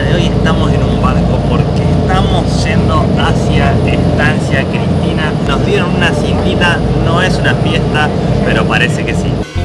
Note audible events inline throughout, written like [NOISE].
de hoy estamos en un barco porque estamos yendo hacia Estancia Cristina. Nos dieron una cintita, no es una fiesta, pero parece que sí.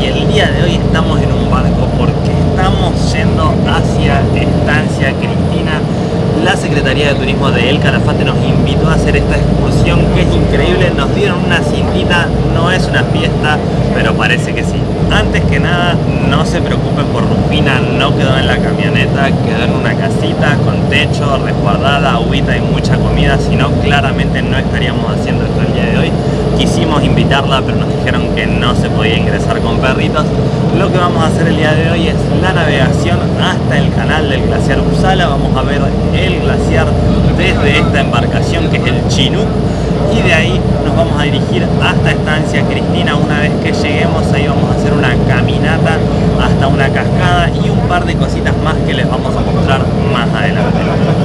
Y el día de hoy estamos en un barco porque estamos yendo hacia Estancia Cristina. La Secretaría de Turismo de El Calafate nos invitó a hacer esta excursión que es increíble. Nos dieron una cintita, no es una fiesta, pero parece que sí. Antes que nada, no se preocupen por Rufina, no quedó en la camioneta, quedó en una casita con techo, resguardada, agüita y mucha comida, si no claramente no estaríamos haciendo esto el día de hoy. Quisimos invitarla, pero nos dijeron que no se podía ingresar con perritos. Lo que vamos a hacer el día de hoy es la navegación hasta el canal del glaciar Uppsala. Vamos a ver el glaciar desde esta embarcación que es el Chinook y de ahí nos vamos a dirigir hasta Estancia Cristina. Una vez que lleguemos ahí vamos a hacer una caminata hasta una cascada y un par de cositas más que les vamos a mostrar más adelante.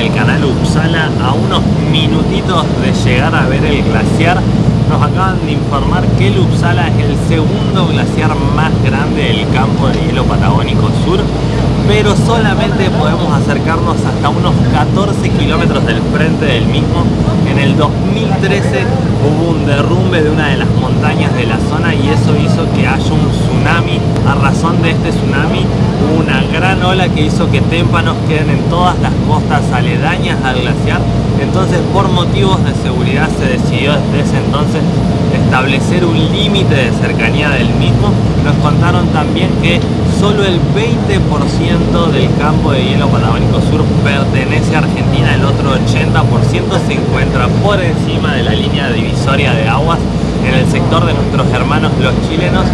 El canal Uppsala a unos minutitos de llegar a ver el glaciar. Nos acaban de informar que el Uppsala es el segundo glaciar más grande del campo de hielo patagónico sur, pero solamente podemos acercarnos hasta unos 14 kilómetros del frente del mismo. En el 2013 hubo un derrumbe de una de las montañas de la zona y eso hizo que haya un tsunami. A razón de este tsunami gran ola que hizo que témpanos queden en todas las costas aledañas al glaciar. Entonces por motivos de seguridad se decidió desde ese entonces establecer un límite de cercanía del mismo. Nos contaron también que solo el 20% del campo de hielo patagónico sur pertenece a Argentina, el otro 80% se encuentra por encima de la línea divisoria de aguas en el sector de nuestros hermanos los chilenos,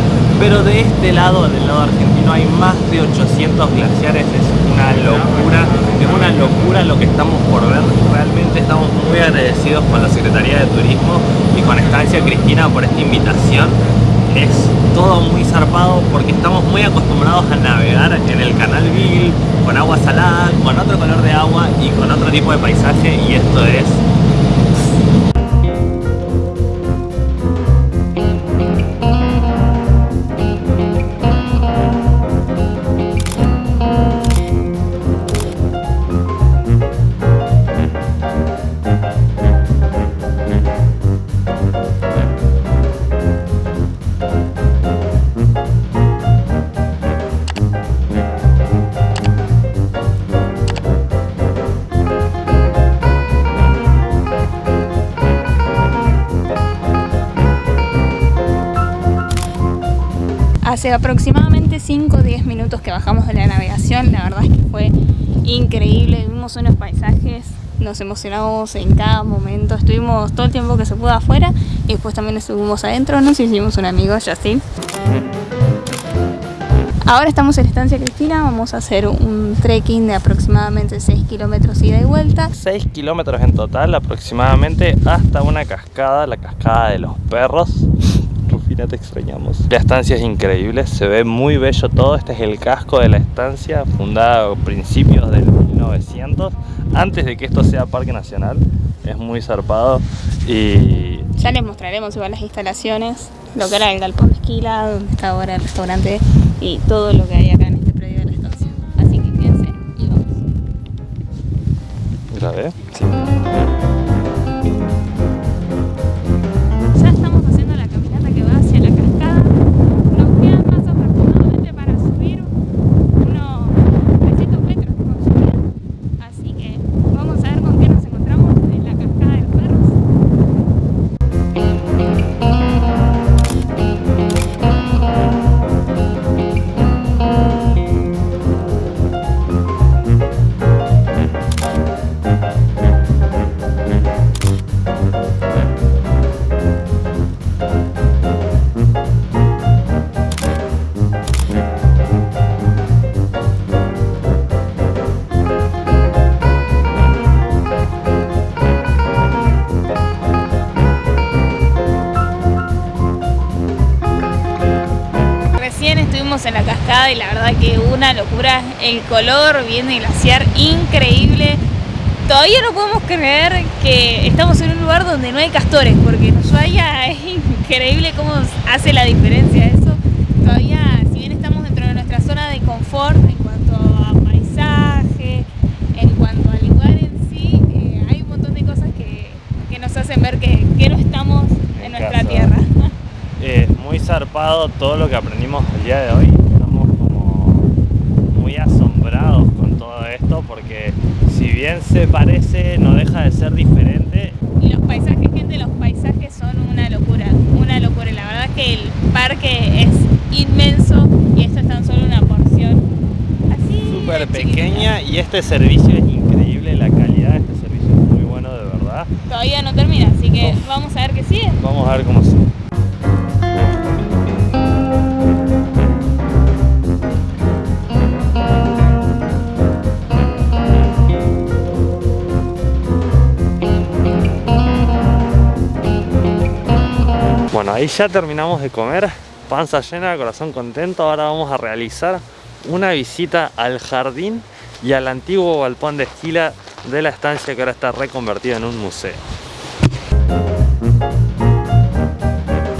pero de este lado, del lado argentino, hay más de 800 glaciares, es una locura, es una locura lo que estamos por ver, realmente estamos muy agradecidos con la Secretaría de Turismo y con Estancia Cristina por esta invitación. Es todo muy zarpado porque estamos muy acostumbrados a navegar en el canal Beagle con agua salada, con otro color de agua y con otro tipo de paisaje y esto es Hace aproximadamente 5 o 10 minutos que bajamos de la navegación, la verdad es que fue increíble, vimos unos paisajes, nos emocionamos en cada momento, estuvimos todo el tiempo que se pudo afuera y después también estuvimos adentro, nos hicimos un amigo, Justin. Ahora estamos en Estancia Cristina, vamos a hacer un trekking de aproximadamente 6 kilómetros ida y vuelta. 6 kilómetros en total aproximadamente hasta una cascada, la cascada de los perros. Rufina, te extrañamos. La estancia es increíble, se ve muy bello todo. Este es el casco de la estancia, fundada a principios del 1900, antes de que esto sea parque nacional. Es muy zarpado y Ya les mostraremos igual las instalaciones, lo que era el galpón de esquila, donde está ahora el restaurante y todo lo que hay acá en este predio de la estancia. Así que quédense y vamos. grabé. Sí. Estuvimos en la cascada y la verdad que una locura, el color viene glaciar increíble. Todavía no podemos creer que estamos en un lugar donde no hay castores, porque en Ushuaia [LAUGHS] es increíble cómo hace la diferencia eso. Todavía, si bien estamos dentro de nuestra zona de confort en cuanto a paisaje, en cuanto al lugar en sí, eh, hay un montón de cosas que, que nos hacen ver que, que no estamos en, nuestra tierra. Es muy zarpado todo lo que aprendimos el día de hoy. Estamos como muy asombrados con todo esto porque si bien se parece, no deja de ser diferente. Y los paisajes, gente, los paisajes son una locura, una locura. La verdad es que el parque es inmenso y esto es tan solo una porción así. Súper pequeña y este servicio es increíble, la calidad de este servicio es muy bueno de verdad. Todavía no termina, así que vamos a ver qué sigue. Vamos a ver cómo sigue. Ahí ya terminamos de comer, panza llena, corazón contento. Ahora vamos a realizar una visita al jardín y al antiguo balcón de esquila de la estancia que ahora está reconvertida en un museo.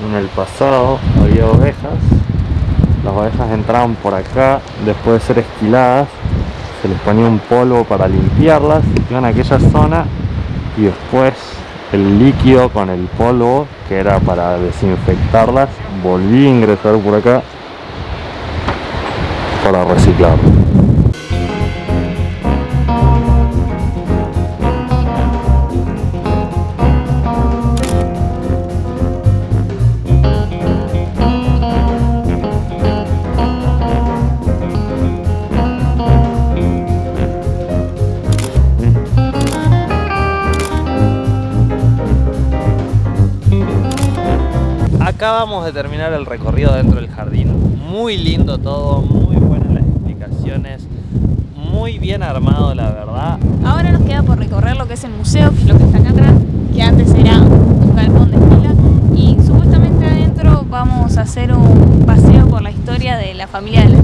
En el pasado había ovejas, las ovejas entraban por acá después de ser esquiladas, se les ponía un polvo para limpiarlas, iban a aquella zona y después el líquido con el polvo que era para desinfectarlas. Volví a ingresar por acá para reciclar acabamos de terminar el recorrido dentro del jardín. Muy lindo todo, muy buenas las explicaciones, muy bien armado la verdad. Ahora nos queda por recorrer lo que es el museo, que lo que está acá atrás, que antes era un galpón de esquila. Y supuestamente adentro vamos a hacer un paseo por la historia de la familia de la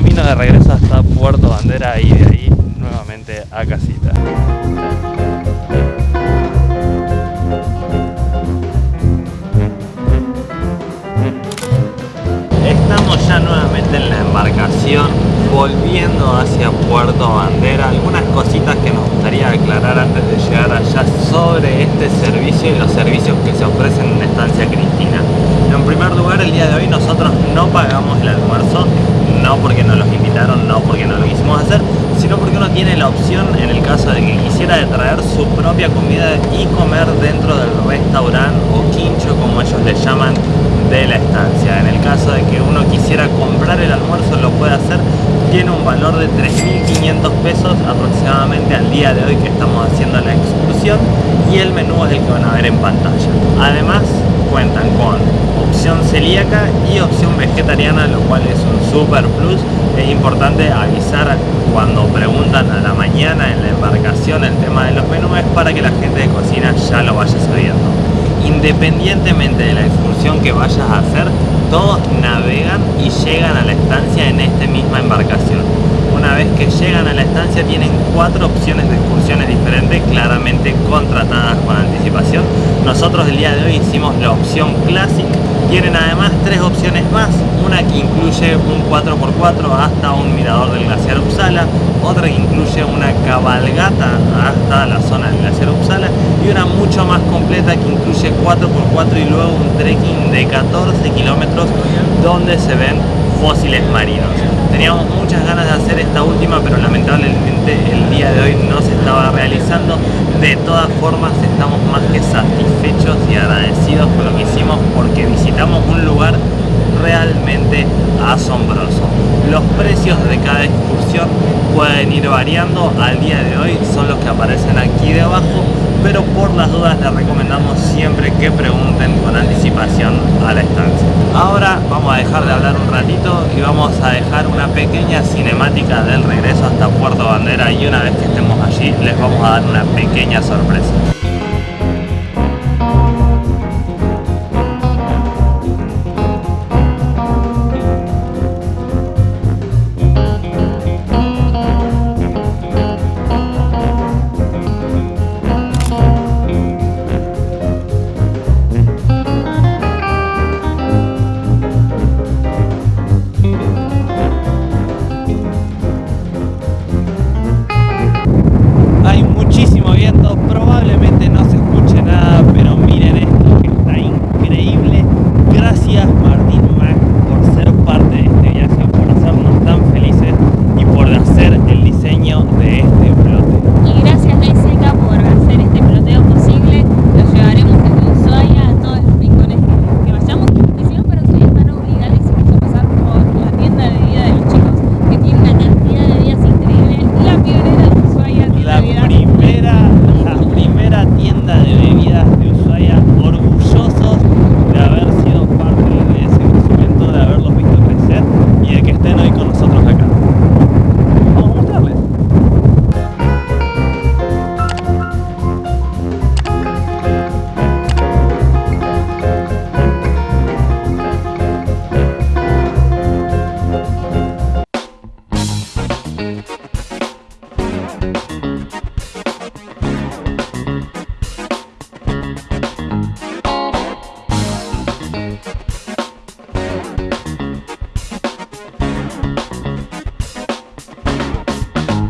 Camino de regreso hasta Puerto Bandera y de ahí nuevamente a casita. Estamos ya nuevamente en la embarcación, volviendo hacia Puerto Bandera. Algunas cositas que nos gustaría aclarar antes de llegar allá sobre este servicio y los servicios que se ofrecen en Estancia Cristina. Primer lugar, el día de hoy nosotros no pagamos el almuerzo, no porque nos los invitaron, no porque no lo quisimos hacer, sino porque uno tiene la opción, en el caso de que quisiera, traer su propia comida y comer dentro del restaurante o quincho, como ellos le llaman, de la estancia. En el caso de que uno quisiera comprar el almuerzo, lo puede hacer. Tiene un valor de 3.500 pesos aproximadamente al día de hoy que estamos haciendo la excursión y el menú es el que van a ver en pantalla. Además, cuentan con opción celíaca y opción vegetariana, lo cual es un super plus. Es importante avisar cuando preguntan a la mañana en la embarcación el tema de los menús para que la gente de cocina ya lo vaya sabiendo. Independientemente de la excursión que vayas a hacer, todos navegan y llegan a la estancia en esta misma embarcación. Una vez que llegan a la estancia tienen cuatro opciones de excursiones diferentes, claramente contratadas con anticipación. Nosotros el día de hoy hicimos la opción Classic. Tienen además tres opciones más, una que incluye un 4x4 hasta un mirador del glaciar Uppsala, otra que incluye una cabalgata hasta la zona del glaciar Uppsala y una mucho más completa que incluye 4x4 y luego un trekking de 14 kilómetros donde se ven fósiles marinos. Teníamos muchas ganas de hacer esta última, pero lamentablemente el día de hoy no se estaba realizando. De todas formas, estamos más que satisfechos y agradecidos con lo que hicimos porque visitamos un lugar realmente asombroso. Los precios de cada excursión pueden ir variando, al día de hoy son los que aparecen aquí debajo, pero por las dudas les recomendamos siempre que pregunten con anticipación a la estancia. Ahora vamos a dejar de hablar un ratito y vamos a dejar una pequeña cinemática del regreso hasta Puerto Bandera y una vez que estemos allí les vamos a dar una pequeña sorpresa.